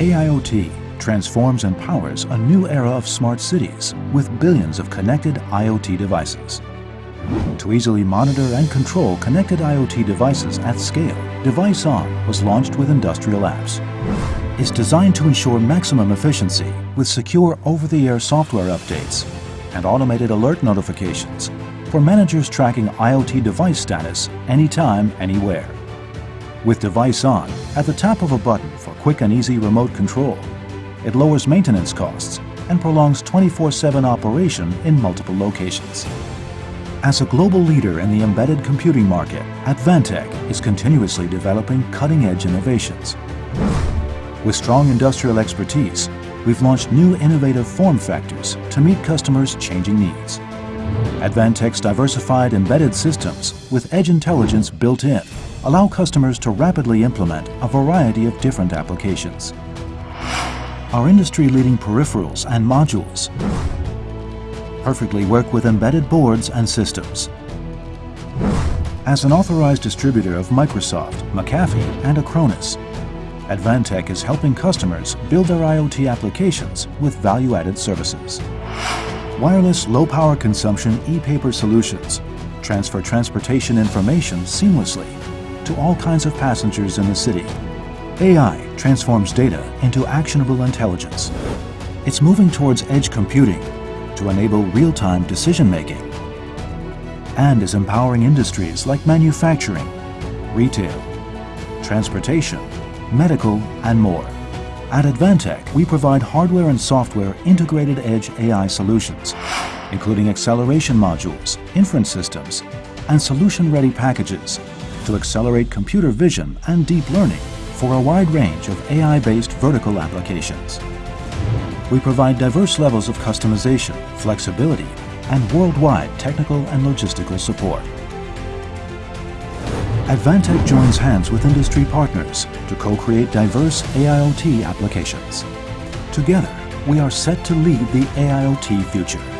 AIoT transforms and powers a new era of smart cities with billions of connected IoT devices. To easily monitor and control connected IoT devices at scale, Device On was launched with industrial apps. It's designed to ensure maximum efficiency with secure over-the-air software updates and automated alert notifications for managers tracking IoT device status anytime, anywhere. With Device On, at the tap of a button for quick and easy remote control, it lowers maintenance costs and prolongs 24-7 operation in multiple locations. As a global leader in the embedded computing market, Advantech is continuously developing cutting-edge innovations. With strong industrial expertise, we've launched new innovative form factors to meet customers' changing needs. Advantech's diversified embedded systems with edge intelligence built in allow customers to rapidly implement a variety of different applications. Our industry-leading peripherals and modules perfectly work with embedded boards and systems. As an authorized distributor of Microsoft, McAfee, and Acronis, Advantech is helping customers build their IoT applications with value-added services. Wireless low-power consumption e-paper solutions transfer transportation information seamlessly to all kinds of passengers in the city. AI transforms data into actionable intelligence. It's moving towards edge computing to enable real-time decision-making and is empowering industries like manufacturing, retail, transportation, medical, and more. At Advantech, we provide hardware and software integrated edge AI solutions, including acceleration modules, inference systems, and solution-ready packages to accelerate computer vision and deep learning for a wide range of AI-based vertical applications. We provide diverse levels of customization, flexibility, and worldwide technical and logistical support. Advantech joins hands with industry partners to co-create diverse AIoT applications. Together, we are set to lead the AIoT future.